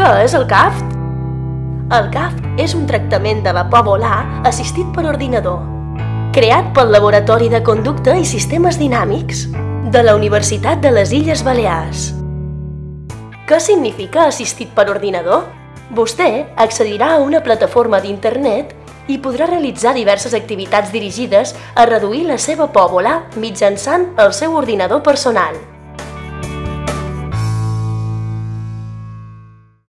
Què és el CAFT? El CAFT és un tractament de vapor volar assistit per ordinador, creat pel Laboratori de Conducta i Sistemes Dinàmics de la Universitat de les Illes Balears. Què significa assistit per ordinador? Vostè accedirà a una plataforma d'internet i podrà realitzar diverses activitats dirigides a reduir la seva por volar mitjançant el seu ordinador personal.